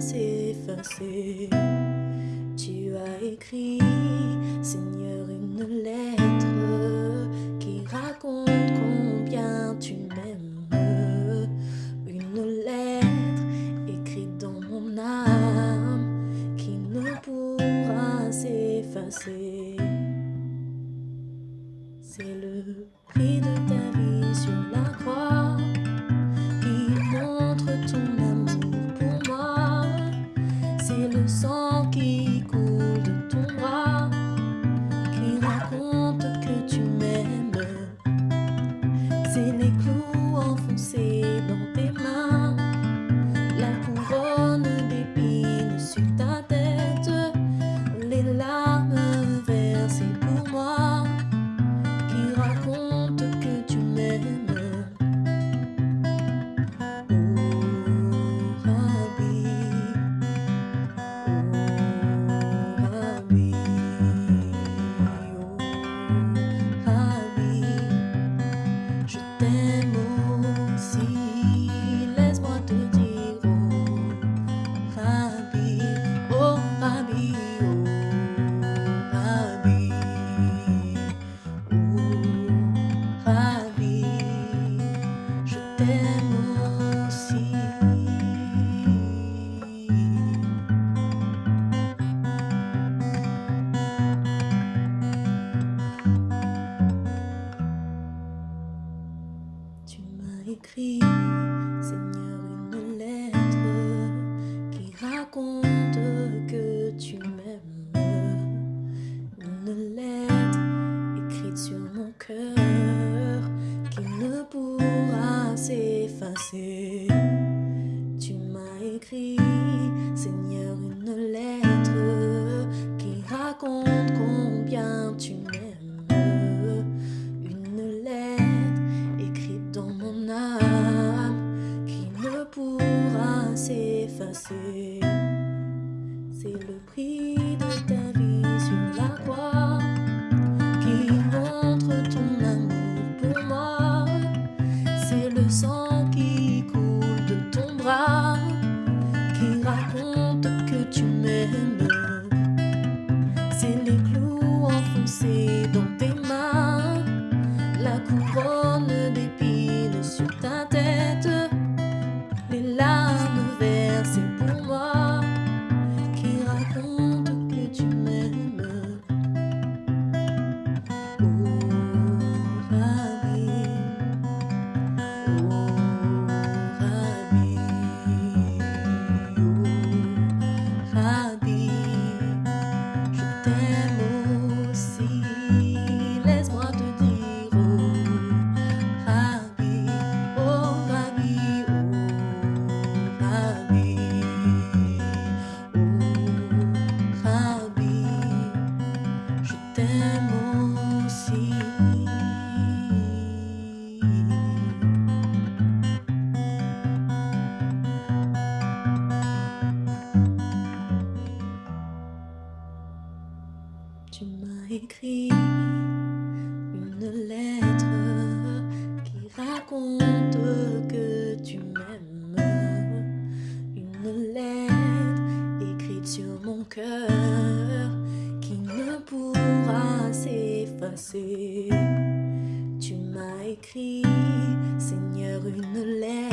s'effacer. Tu as écrit, Seigneur, une lettre qui raconte combien tu m'aimes. Une lettre écrite dans mon âme qui ne pourra s'effacer. C'est le prix de ta vie sur la croix bye. Tu m'as écrit, Seigneur, une lettre qui raconte combien tu m'aimes. Une lettre écrite dans mon âme qui ne pourra s'effacer. C'est le prix de ta vie sur la croix qui montre ton amour pour moi. C'est le sang Tu m'as écrit une lettre qui raconte que tu m'aimes. Une lettre écrite sur mon cœur qui ne pourra s'effacer. Tu m'as écrit, Seigneur, une lettre